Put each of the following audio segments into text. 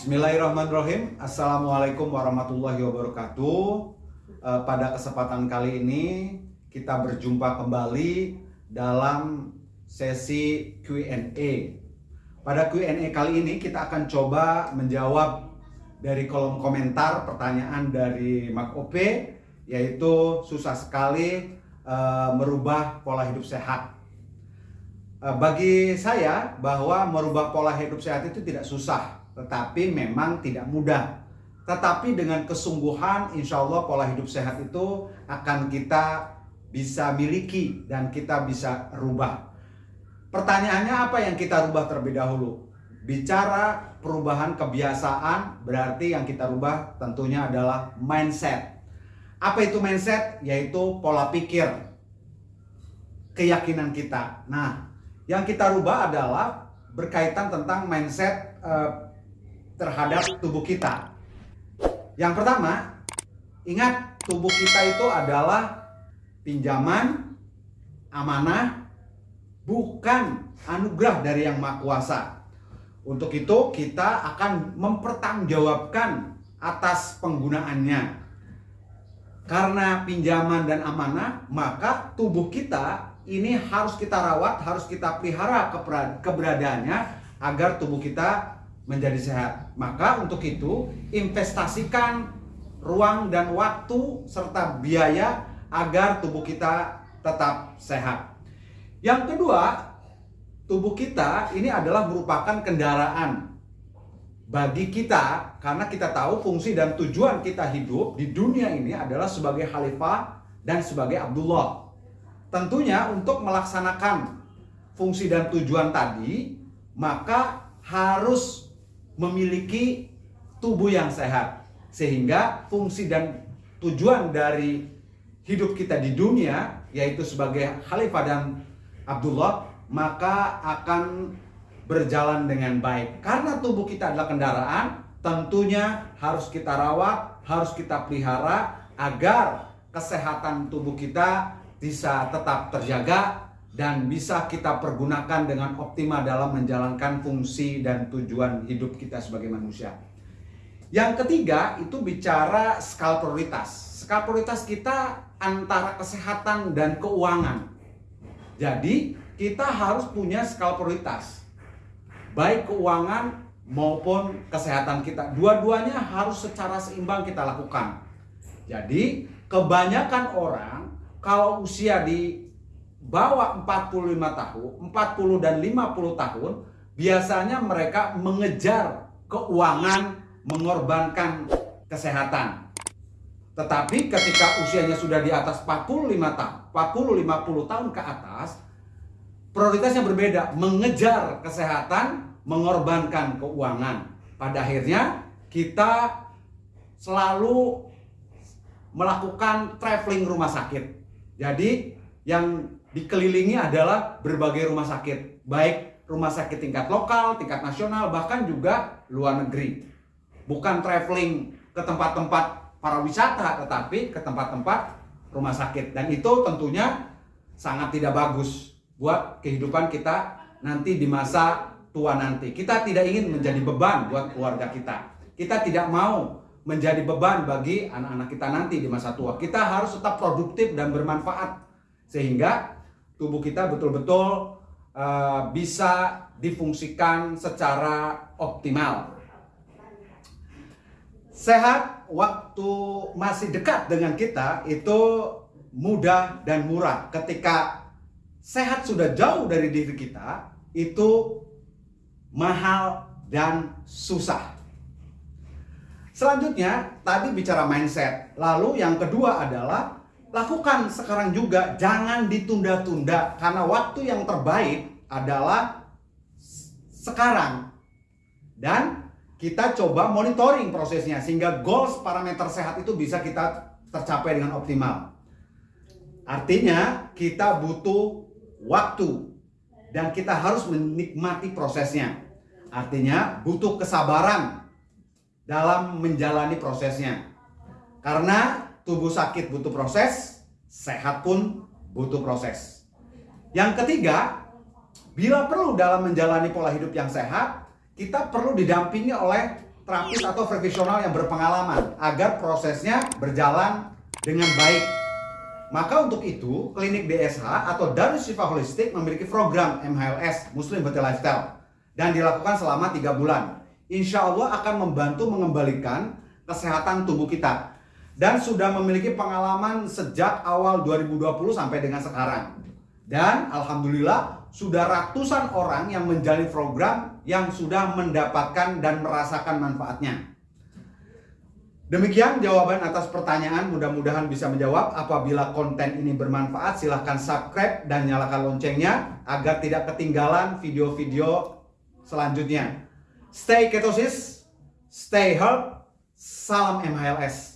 Bismillahirrahmanirrahim. Assalamualaikum warahmatullahi wabarakatuh. Eh, Pada kesempatan kali ini kita berjumpa kembali dalam sesi Q&A Pada Q&A kali ini kita akan coba menjawab dari kolom komentar pertanyaan dari Mak Ope yaitu susah sekali eh, merubah pola hidup sehat. Eh, bagi saya bahwa merubah pola hidup sehat itu tidak susah, tetapi memang tidak mudah. Tetapi dengan kesungguhan, insya Allah pola hidup sehat itu akan kita bisa miliki dan kita bisa rubah. Pertanyaannya apa yang kita rubah terlebih dahulu? Bicara perubahan kebiasaan, berarti yang kita rubah tentunya adalah mindset. Apa itu mindset? Yaitu pola pikir, keyakinan kita. Nah, yang kita rubah adalah berkaitan tentang mindset eh, terhadap tubuh kita. Yang pertama, ingat tubuh kita itu adalah pinjaman, amanah, bukan anugerah dari yang maha kuasa. Untuk itu kita akan mempertanggungjawabkan atas penggunaannya. Karena pinjaman dan amanah, maka tubuh kita ini harus kita rawat, harus kita pelihara keberadaannya agar tubuh kita menjadi sehat. Maka untuk itu investasikan ruang dan waktu serta biaya agar tubuh kita tetap sehat. Yang kedua, tubuh kita ini adalah merupakan kendaraan bagi kita karena kita tahu fungsi dan tujuan kita hidup di dunia ini adalah sebagai khalifah dan sebagai Abdullah. Tentunya untuk melaksanakan fungsi dan tujuan tadi, maka harus memiliki tubuh yang sehat. Sehingga fungsi dan tujuan dari hidup kita di dunia, yaitu sebagai Khalifah dan Abdullah, maka akan berjalan dengan baik. Karena tubuh kita adalah kendaraan, tentunya harus kita rawat, harus kita pelihara agar kesehatan tubuh kita bisa tetap terjaga dan bisa kita pergunakan dengan optimal dalam menjalankan fungsi dan tujuan hidup kita sebagai manusia. Yang ketiga itu bicara skala prioritas. Skala prioritas kita antara kesehatan dan keuangan. Jadi kita harus punya skala prioritas. Baik keuangan maupun kesehatan kita. Dua-duanya harus secara seimbang kita lakukan. Jadi kebanyakan orang kalau usia di bawah 45 tahun, 40 dan 50 tahun, biasanya mereka mengejar keuangan, mengorbankan kesehatan. Tetapi ketika usianya sudah di atas 45 tahun, 40-50 tahun ke atas, prioritasnya berbeda, mengejar kesehatan, mengorbankan keuangan. Pada akhirnya kita selalu melakukan traveling rumah sakit jadi yang dikelilingi adalah berbagai rumah sakit, baik rumah sakit tingkat lokal, tingkat nasional, bahkan juga luar negeri. Bukan traveling ke tempat-tempat para wisata, tetapi ke tempat-tempat rumah sakit. Dan itu tentunya sangat tidak bagus buat kehidupan kita nanti di masa tua nanti. Kita tidak ingin menjadi beban buat keluarga kita. Kita tidak mau menjadi beban bagi anak-anak kita nanti di masa tua. Kita harus tetap produktif dan bermanfaat sehingga tubuh kita betul-betul uh, bisa difungsikan secara optimal. Sehat waktu masih dekat dengan kita itu mudah dan murah. Ketika sehat sudah jauh dari diri kita, itu mahal dan susah. Selanjutnya, tadi bicara mindset. Lalu yang kedua adalah lakukan sekarang juga, jangan ditunda-tunda karena waktu yang terbaik adalah sekarang. Dan kita coba monitoring prosesnya sehingga goals parameter sehat itu bisa kita tercapai dengan optimal. Artinya kita butuh waktu dan kita harus menikmati prosesnya. Artinya butuh kesabaran dalam menjalani prosesnya. Karena tubuh sakit butuh proses, sehat pun butuh proses. Yang ketiga, bila perlu dalam menjalani pola hidup yang sehat, kita perlu didampingi oleh terapis atau profesional yang berpengalaman agar prosesnya berjalan dengan baik. Maka untuk itu, klinik DSH atau Darus Shifa Holistik memiliki program MHLS Muslim Healthy Lifestyle dan dilakukan selama tiga bulan. Insya Allah akan membantu mengembalikan kesehatan tubuh kita dan sudah memiliki pengalaman sejak awal 2020 sampai dengan sekarang. Dan Alhamdulillah sudah ratusan orang yang menjalani program yang sudah mendapatkan dan merasakan manfaatnya. Demikian jawaban atas pertanyaan, mudah-mudahan bisa menjawab. Apabila konten ini bermanfaat, silahkan subscribe dan nyalakan loncengnya agar tidak ketinggalan video-video selanjutnya. Stay ketosis, stay health, salam MHLS.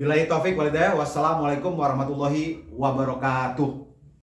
Bila taufik walidaya, wassalamualaikum warahmatullahi wabarakatuh.